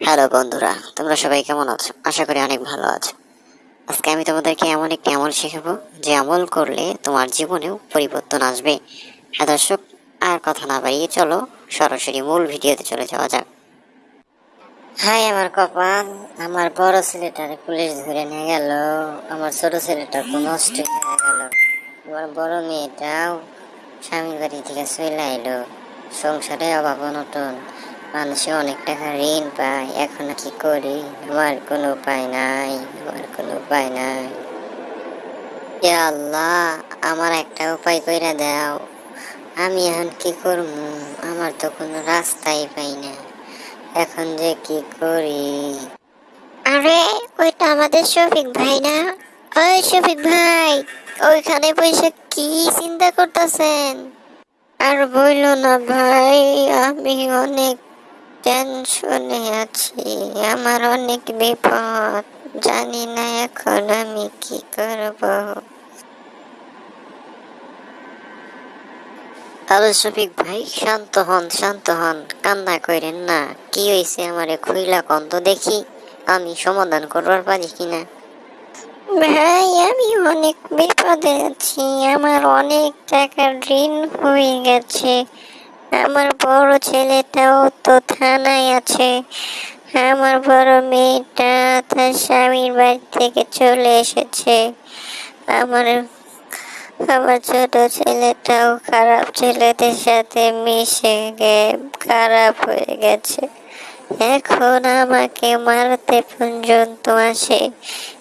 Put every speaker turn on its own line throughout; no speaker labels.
Hello বন্ধুরা, তোমরা সবাই কেমন আছো? আশা করি অনেক ভালো আছো। আজকে আমি তোমাদেরকে এমন একটি আমল শেখাবো, যে আমল করলে তোমার জীবনেও পরিবর্তন আসবে। হ্যাঁ দর্শক, আর কথা না বাড়িয়ে চলো, সরাসরি মূল ভিডিওতে চলে যাওয়া যাক। হাই আমার কপাল, আমার বড় ছেলেটারে পুলিশ ধরে নিয়ে গেল, আমার ছোট ছেলেটা তো নষ্ট হয়ে গেল, আমার বড় মেয়েটাও স্বামীর বাড়ি থেকে চলে এলো সংসারে অভাব অনটন। মানুষে অনেক টাকা ঋণ পায় এখন কি করি? আমার কোনো উপায় নাই আমার কোনো উপায় নাই। আল্লাহ আমার একটা উপায় কইরা দাও। আমি এখন কি করব আমার তো কোনো রাস্তাই পাই না। এখন যে কি করি? আরে ওইটা আমাদের শফিক ভাই না? ওই শফিক ভাই ওইখানে পয়সা কি চিন্তা করতেছেন? আর বইল না ভাই আমি অনেক টেনশনে আছি। আমার অনেক বিপদ। জানি না এখন আমি কি করব। হ্যালো শফিক ভাই শান্ত হন শান্ত হন। কান্না করেন না। কি হয়েছে আমারে খুইলা কন্ত দেখি? আমি সমাধান করবার পারি কিনা? ভাই আমি অনেক বিপদে আছি। আমার অনেক টাকার ঋণ হয়ে গেছে। আমার বড় ছেলেটাও তো থানায় আছে। আমার বড় মেয়েটা তার স্বামীর বাড়ি থেকে চলে এসেছে। আমার আমার ছোট ছেলেটাও খারাপ ছেলেদের সাথে মিশে গে, খারাপ হয়ে গেছে। এখন আমাকে মারতে পর্যন্ত আসে।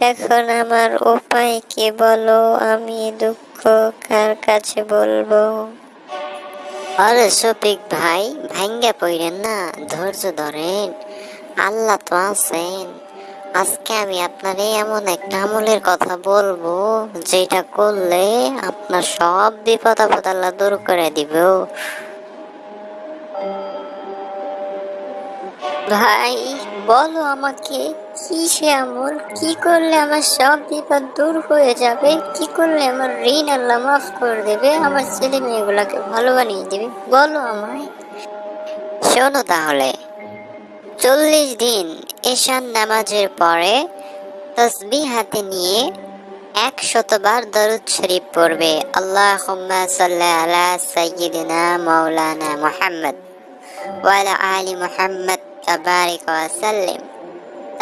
এখন আমার উপায় কি বলো? আমি দুঃখ কার কাছে বলব? আরে শফিক ভাই ভাঙ্গা পড়েন না, ধৈর্য ধরেন। আল্লাহ তো আছেন। আজকে আমি আপনার এমন একটা আমলের কথা বলব, যেটা করলে আপনার সব বিপদ আপদ আল্লাহ দূর করে দিব। ভাই, বলো আমাকে কি সে আমল? কি করলে আমার সব বিপদ দূর হয়ে যাবে? কি করলে আমার ঋণ আল্লাহ মাফ করে দেবে? আমার ছেলে মেয়েগুলোকে ভালো বানিয়ে দেবে? বলো আমায়। শোনো তাহলে। চল্লিশ দিন নামাজের পরে তসবি হাতে নিয়ে এক শতবার দরুদ শরীফ পড়বে। আল্লাহ সাল্লাহ আলা মুহাম্মদ ওয়ালা আলী মুহাম্মদ তাবারিক ওয়াসাল্লিম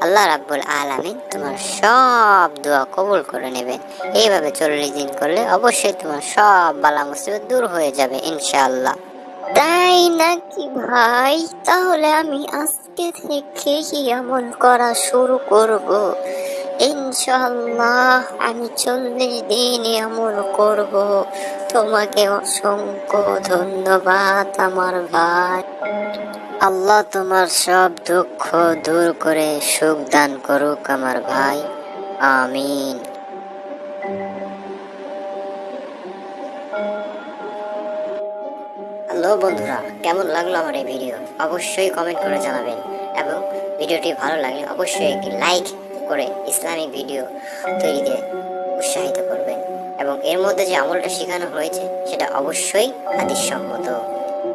আল্লাহ রাব্বুল আলামিন তোমার সব দোয়া কবুল করে নেবেন এইভাবে চল্লিশ দিন করলে অবশ্যই তোমার সব বালা মুসিবত দূর হয়ে যাবে ইনশাআল্লাহ। তাই নাকি ভাই? তাহলে আমি আজকে থেকে আমল করা শুরু করব? ইনশাল্লাহ আমি চল্লিশ দিন আমল করব। তোমাকে অসংখ্য ধন্যবাদ আমার ভাই। আল্লাহ তোমার সব দুঃখ দূর করে সুখ দান করুক আমার ভাই। আমিন। হ্যালো বন্ধুরা, কেমন লাগল আমার এই ভিডিও? অবশ্যই কমেন্ট করে জানাবেন। এবং ভিডিওটি ভালো লাগলে অবশ্যই একটি লাইক করে ইসলামিক ভিডিও তৈরিতে উৎসাহিত করবেন। এবং এর মধ্যে যে আমলটা শেখানো হয়েছে, সেটা অবশ্যই হাদিস সম্মত